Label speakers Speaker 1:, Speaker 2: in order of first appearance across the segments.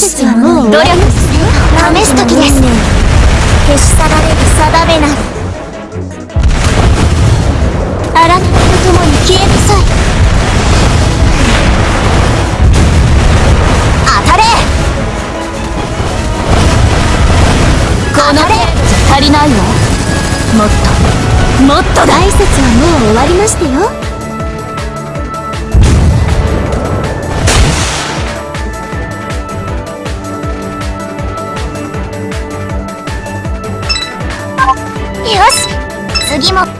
Speaker 1: 説はもう
Speaker 2: 努力する
Speaker 1: 試す時です消し去られる定めなりあなたと共に消えなさい当たれ
Speaker 2: この程度じゃ足りないわもっともっとだ
Speaker 1: 挨拶はもう終わりましたよよし。次も。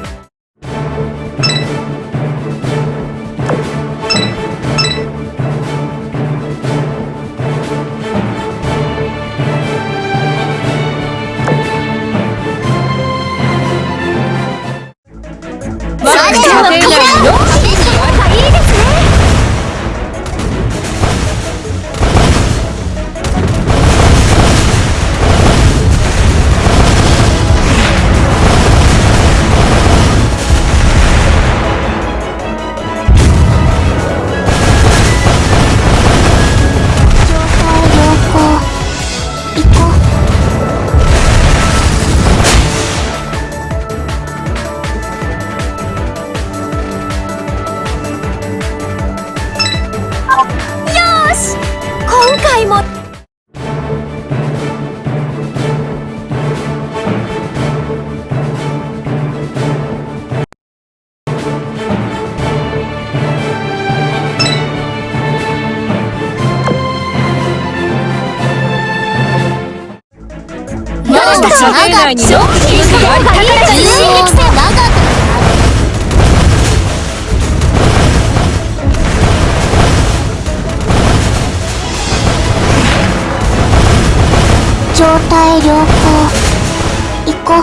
Speaker 2: 私たちの家庭内にのがありかから
Speaker 1: 進撃戦長く状態良好。行こう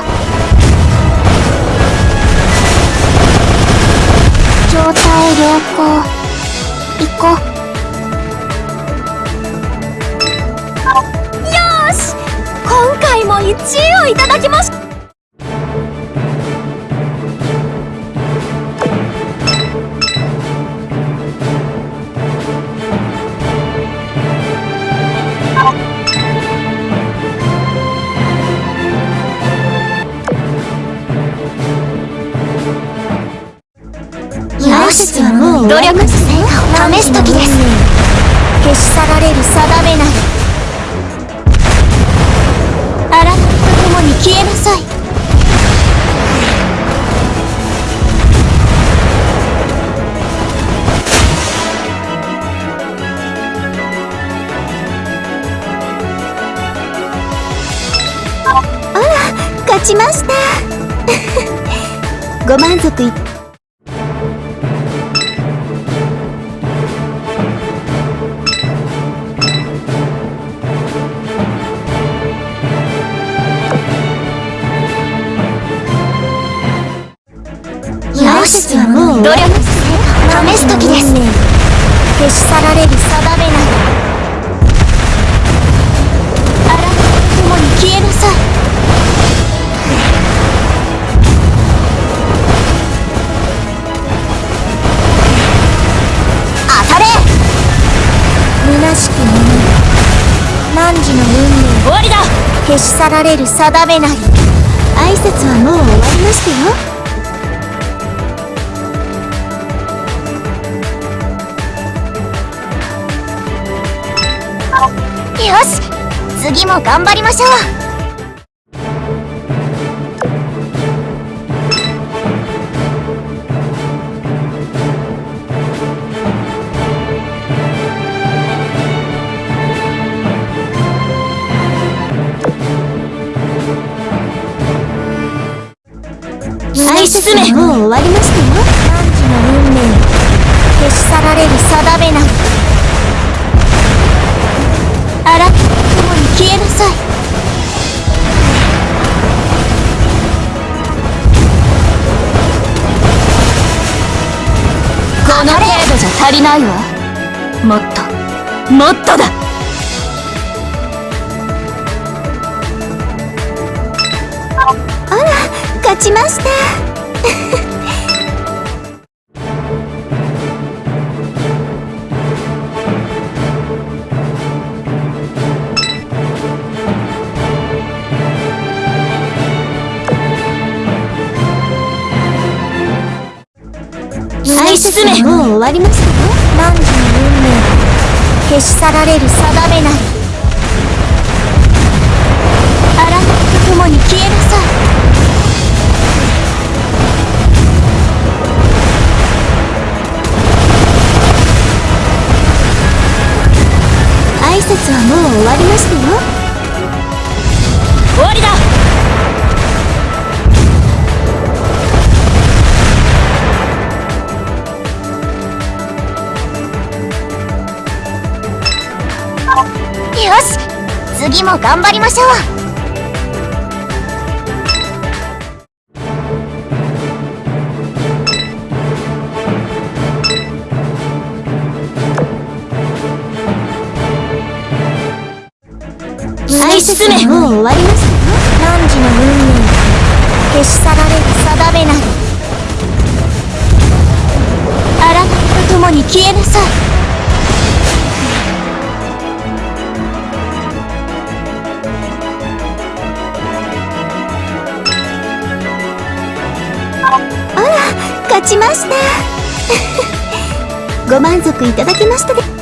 Speaker 1: 状態良好。1位をいただきました。さい。あら勝ちました。ご満足いっはもう
Speaker 2: 努力
Speaker 1: 試す時です。消し去られる定めなりあなたと共に消えなさい。当たれ。虚しき者。汝の運命。
Speaker 2: 終わりだ。
Speaker 1: 消し去られる定めなり挨拶はもう終わりましたよし次も頑張りましょう。もう終わりましたよ。汝の運命。消し去られる定めなりあな
Speaker 2: りないわもっと。もっとだ。
Speaker 1: あら勝ちました。
Speaker 3: 進め
Speaker 1: 終わりました。よ汝の運命消し去られる定めなり
Speaker 3: あらと共に消えなさい。
Speaker 1: 挨拶はもう終わりましたよ。
Speaker 3: 終わりだ。
Speaker 1: よし。次も頑張りましょう。
Speaker 3: 突き進め
Speaker 1: もう終わりましたよ汝の運命消し去られる定めなり
Speaker 3: あらと共に消えなさい。
Speaker 1: ちました。ご満足いただけましたで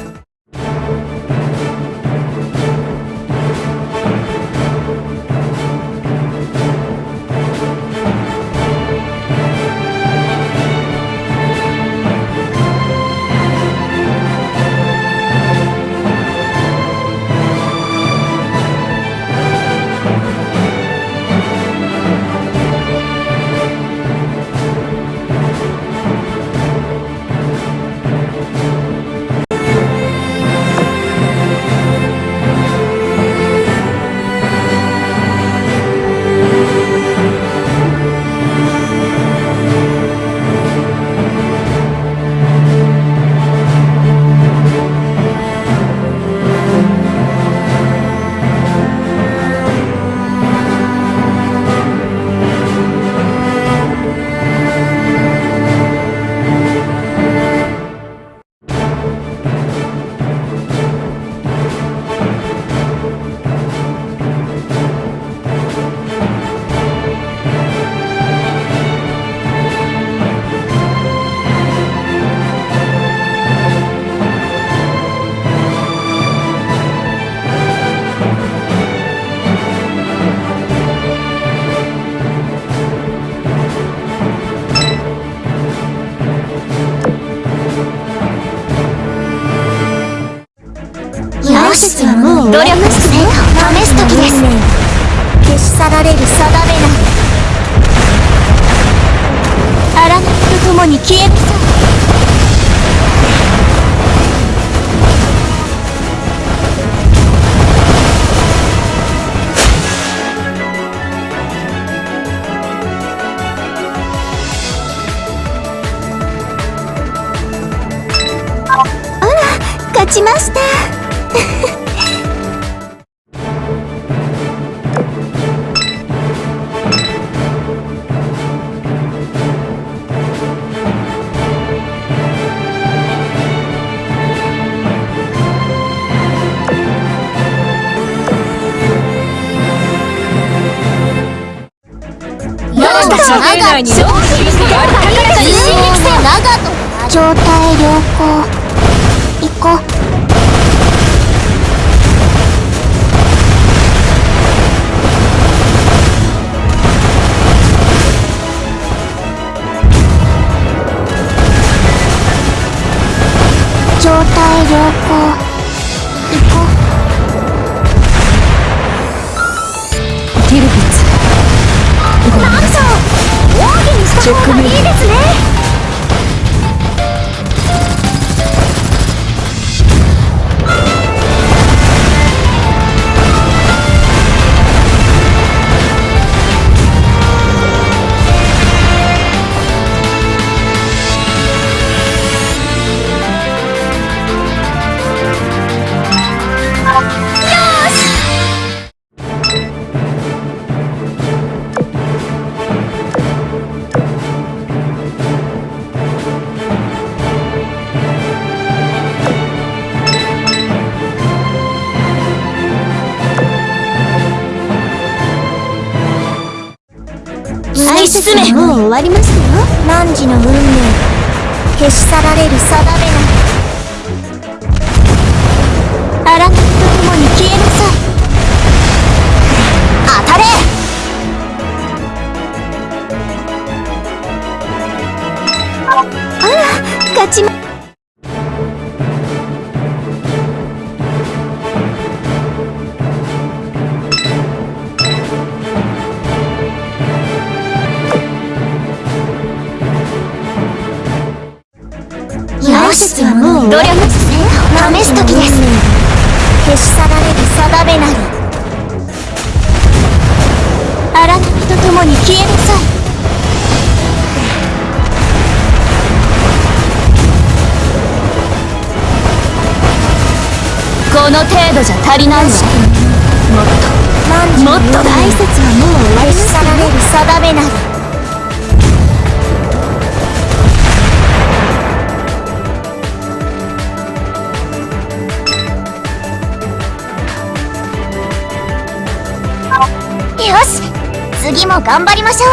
Speaker 3: 努力成果を試す時です。
Speaker 1: 消し去られる定めなり
Speaker 3: あらと共に消えなさい
Speaker 1: 状態良好
Speaker 3: 進め。
Speaker 1: もう終わりましたよ汝の運命。消し去られる定めなはもう努力試す時です。消し去られる定めなり荒波と共に消えなさい。
Speaker 3: この程度じゃ足りないわ。もっと。もっと。だ
Speaker 1: 大切はもう消し去られる定めなりよし。次も頑張りましょう。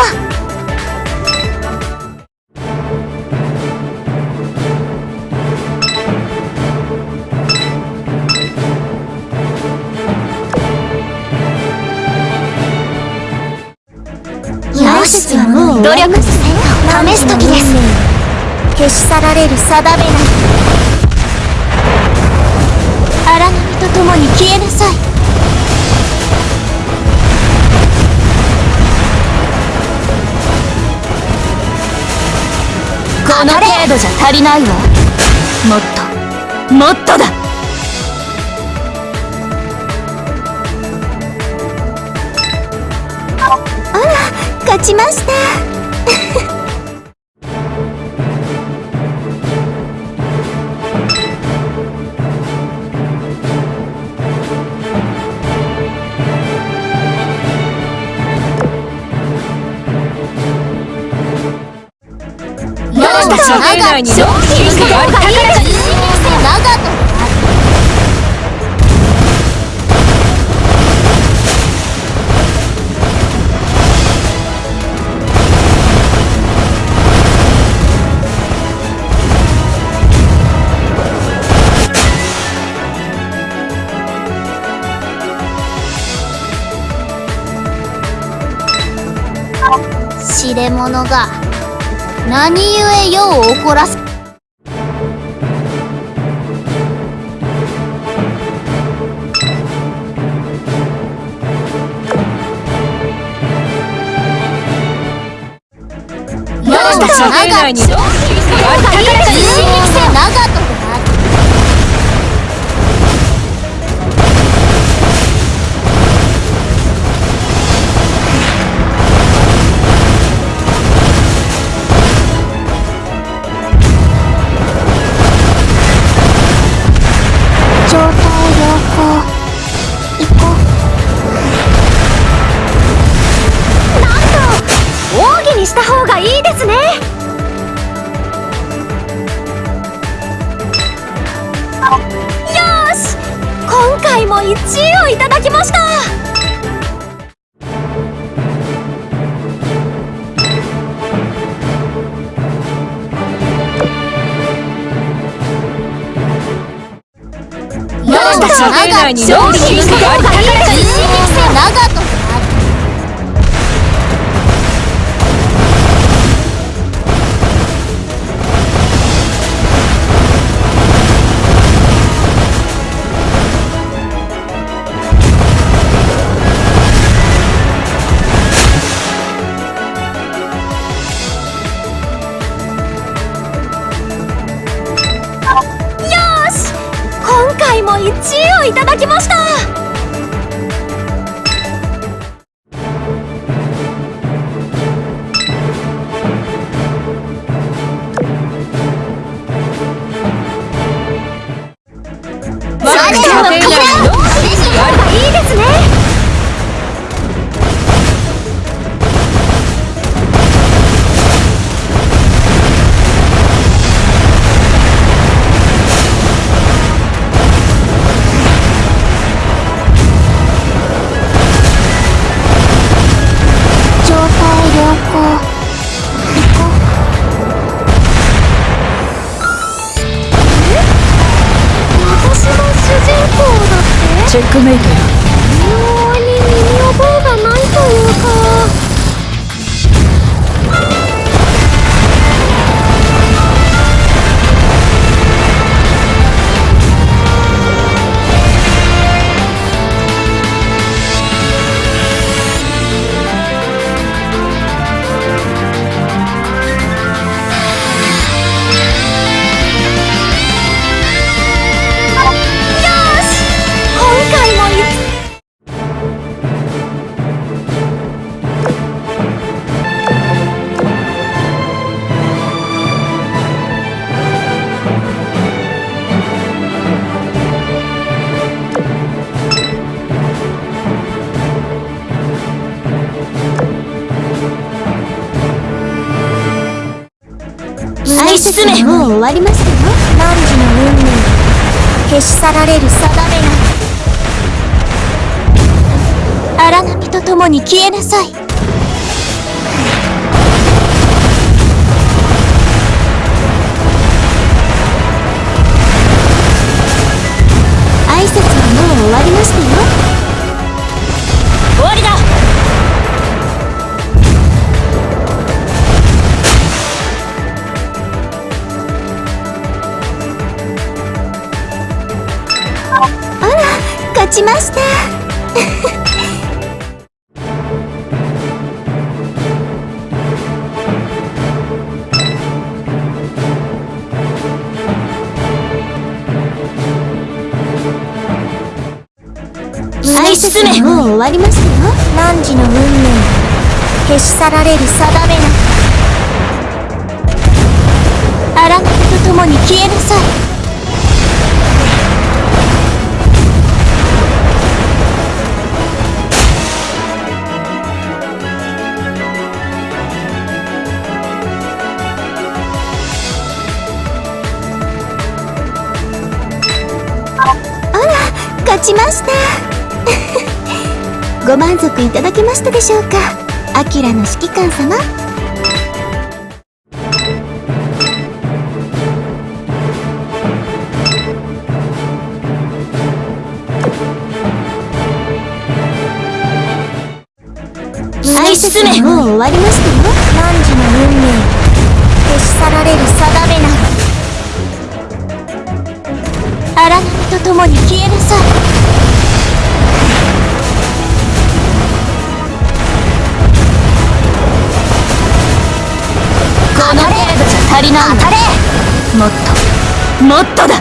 Speaker 1: よしはもう
Speaker 3: 努力
Speaker 1: 試す時です。消し去られる定めなり荒波と共に消えなさい。
Speaker 3: この程度じゃ足りないわもっと。もっとだ。
Speaker 1: 勝ちました
Speaker 3: 私たちの命内に商品がある
Speaker 1: 知れ者が。何故世を怒らす？
Speaker 3: 私た。ちの命内に商品の命内に商品がある
Speaker 1: 人間性長と
Speaker 3: ッ
Speaker 1: わりましたよ。汝の運命消し去られる定めな荒波と共に消えなさい。挨拶はもう終わりましたよ。
Speaker 3: わり
Speaker 1: ますよ。汝の運命。消し去られる定めな荒波と共に消えなさい。ご満足いただけましたでしょうか？アキラの指揮官様。挨拶はもう終わりましたよ。汝の運命消し去られる定めな荒波と共に消えなさ。い
Speaker 3: もっとだ。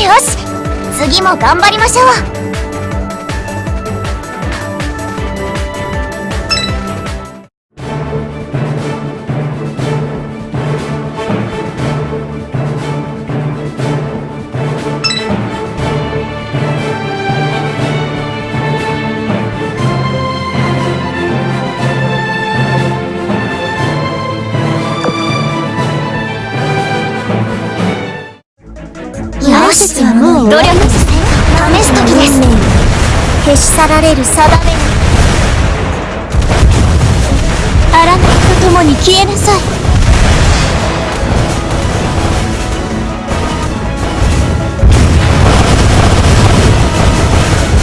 Speaker 1: よし次も頑張りましょう。しはもう
Speaker 3: 努力
Speaker 1: 試す時です消し去られる定めな荒波と共に消えなさい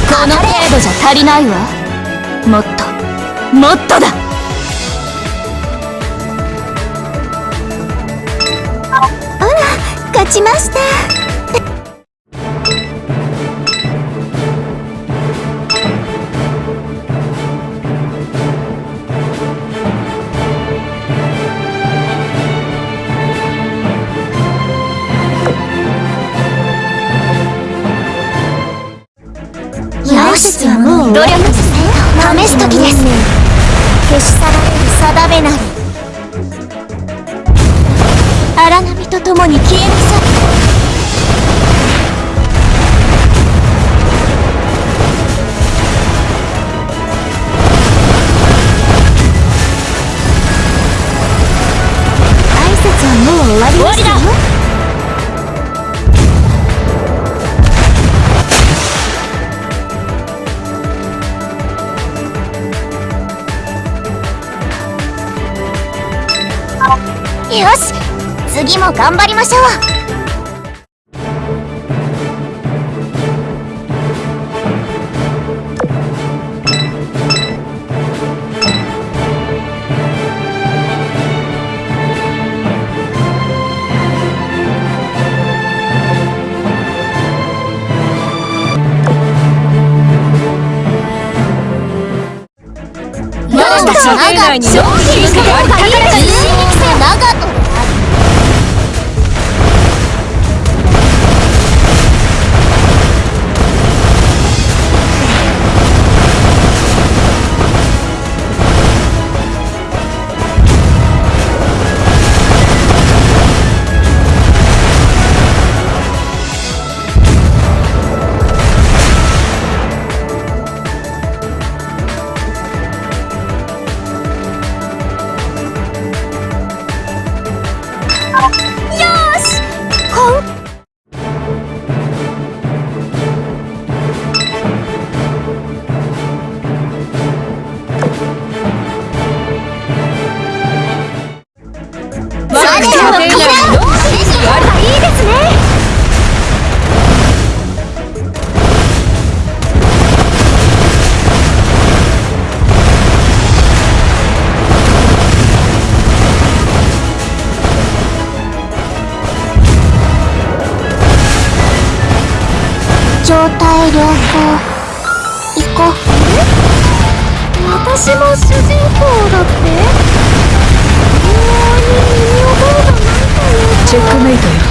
Speaker 3: この程度じゃ足りないわ。もっともっとだ。
Speaker 1: 勝ちました。試す時です。消し去られる定めなり。荒波と共に消え去ったよし次も頑張りましょう。
Speaker 3: 商品があり高らかに
Speaker 1: 人力戦態良好。行こ
Speaker 3: う。私も主人公だって。こん
Speaker 1: なに身に覚えがないというかチェックメイトよ。